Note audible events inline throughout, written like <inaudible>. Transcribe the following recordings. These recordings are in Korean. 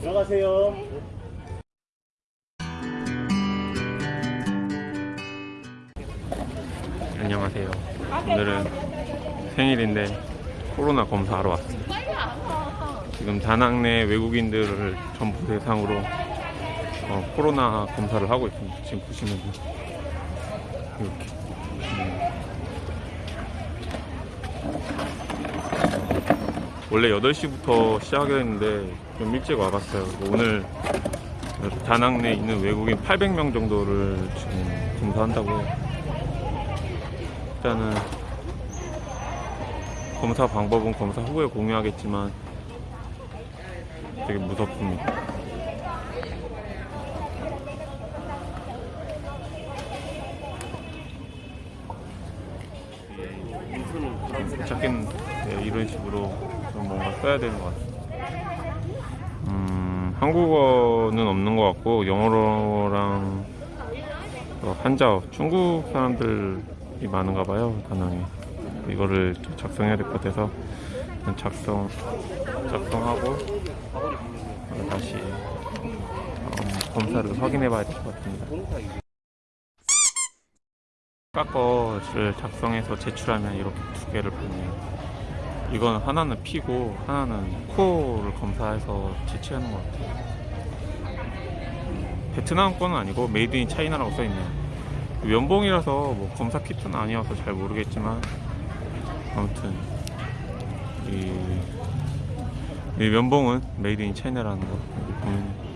들어가세요. 안녕하세요. 오늘은 생일인데 코로나 검사하러 왔습니다. 지금 다낭 내 외국인들을 전부 대상으로 어, 코로나 검사를 하고 있습니다. 지금 보시면 이렇게 음. 원래 8시부터 시작했는데 좀 일찍 와봤어요. 오늘 다낭 내 있는 외국인 800명 정도를 지금 검사한다고 일단은 검사 방법은 검사 후에 공유하겠지만 되게 무섭습니다. 찾긴 네, 이런 식으로 좀 뭔가 써야 되는 것 같습니다. 음, 한국어는 없는 것 같고 영어랑 어, 한자어. 중국 사람들이 많은가 봐요 다낭에 이거를 좀 작성해야 될 것 같아서 작성 작성하고 어, 다시 음, 검사를 확인해 봐야 될 것 같습니다 깎어를 작성해서 제출하면 이렇게 두 개를 받네요 이건 하나는 피고 하나는 코를 검사해서 제출하는 것 같아요 베트남 거는 아니고 Made in China라고 써있네요 면봉이라서 뭐 검사 키트는 아니어서 잘 모르겠지만 아무튼 이, 이 면봉은 Made in China라는 거 보면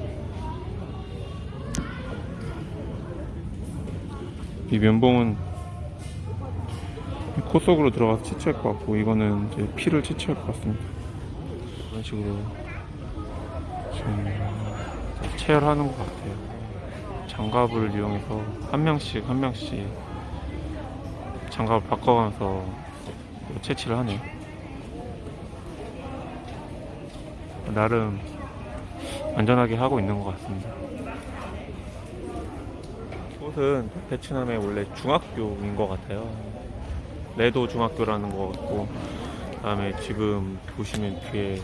이 면봉은 코 속으로 들어가서 채취할 것 같고 이거는 이제 피를 채취할 것 같습니다. 이런 식으로 지금 체열하는 것 같아요. 장갑을 이용해서 한 명씩 한 명씩 장갑을 바꿔가면서 채취를 하네요. 나름 안전하게 하고 있는 것 같습니다. 이곳은 베트남의 원래 중학교인 것 같아요 레도 중학교라는 것 같고 그다음에 지금 보시면 뒤에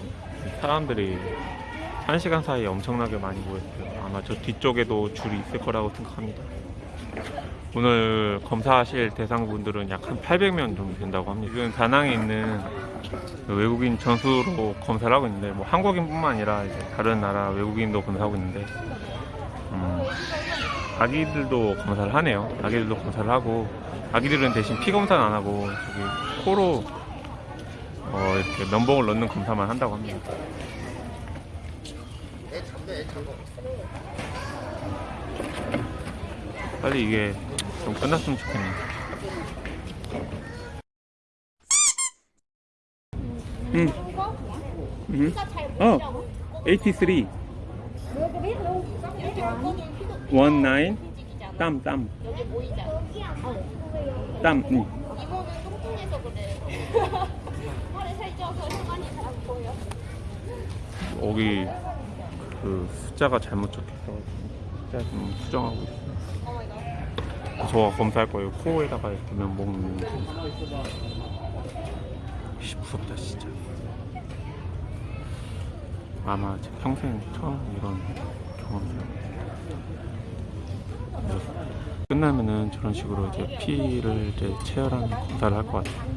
사람들이 한 시간 사이에 엄청나게 많이 모였어요. 아마 저 뒤쪽에도 줄이 있을 거라고 생각합니다. 오늘 검사하실 대상분들은 약 한 800명 정도 된다고 합니다. 지금 다낭에 있는 외국인 전수로 검사를 하고 있는데 뭐 한국인뿐만 아니라 이제 다른 나라 외국인도 검사하고 있는데 음, 아기들도 검사를 하네요. 아기들도 검사를 하고 아기들은 대신 피 검사는 안 하고 저기 코로 어, 이렇게 면봉을 넣는 검사만 한다고 합니다. 빨리 이게 좀 끝났으면 좋겠네요. 응. 응. 어. 83. 19. 땀, 땀. 땀. 응. 이거는 뚱뚱해서 그래. 팔에 살쪄서 혈관이 잘 안 보여. 여기 그 숫자가 잘못 적혀서 숫자 좀 수정하고 있어요. 저가 검사할 거예요. 코에다가 이렇게 면봉 넣는 거. 씨, 무섭다 진짜. 아마 제 평생 처음 이런 경험이에요. 끝나면은 저런 식으로 이제 피를 이제 체열하는 검사를 할 것 같아요.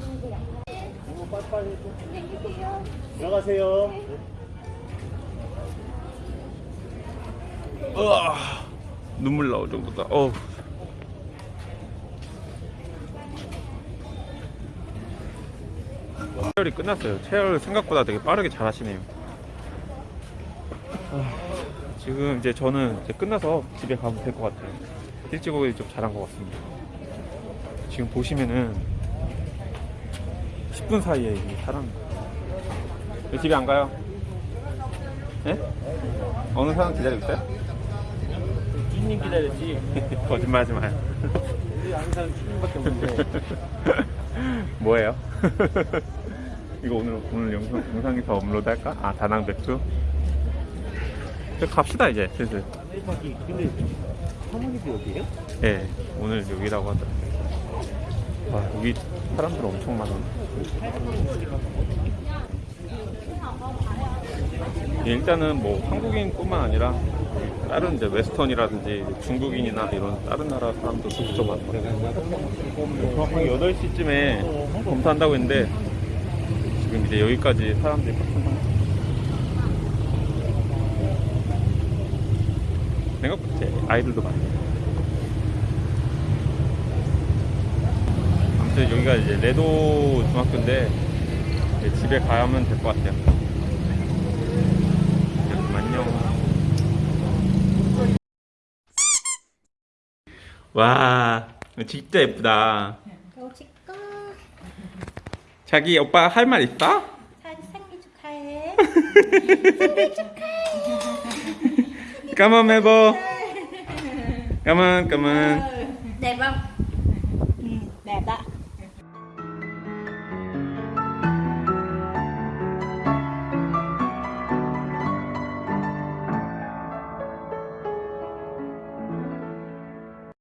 들어가세요. 으아, 눈물 나올 정도다. 어우. 체열이 끝났어요. 체열 생각보다 되게 빠르게 잘 하시네요. 아, 지금 이제 저는 이제 끝나서 집에 가면 될 것 같아요. 일찍 오기 좀 잘한 것 같습니다. 지금 보시면은 10분 사이에 이 사람 왜 집에 안 가요? 예? 어느 사람 기다리고 있어요? 주인님 기다렸지. <laughs> 거짓말 하지 마요. 우리 아는 사람 주인밖에 없는데. <laughs> 뭐예요? <laughs> 이거 오늘 오늘 영상 영상에서 업로드 할까? 아 다낭 백수. 갑시다 이제 슬슬. 내리막이 근데 사모님도 여기에요? 예, 오늘 여기라고 하더라고요. 와 여기 사람들 엄청 많아. 일단은 뭐 한국인뿐만 아니라 다른 이제 웨스턴이라든지 중국인이나 이런 다른 나라 사람도 진짜 많더라고요. 정확하게 8시쯤에 검사한다고 했는데 지금 이제 여기까지 사람들이 꽉찬 상태. 생각보다 아이들도 많아요. 아무튼 여기가 이제 레도 중학교인데 집에 가면 될 것 같아요. 안녕. 와, 진짜 예쁘다. 너 찍고 자기 오빠 할 말 있어? 산 생일 축하해. 까만 해 보. 까만 까만.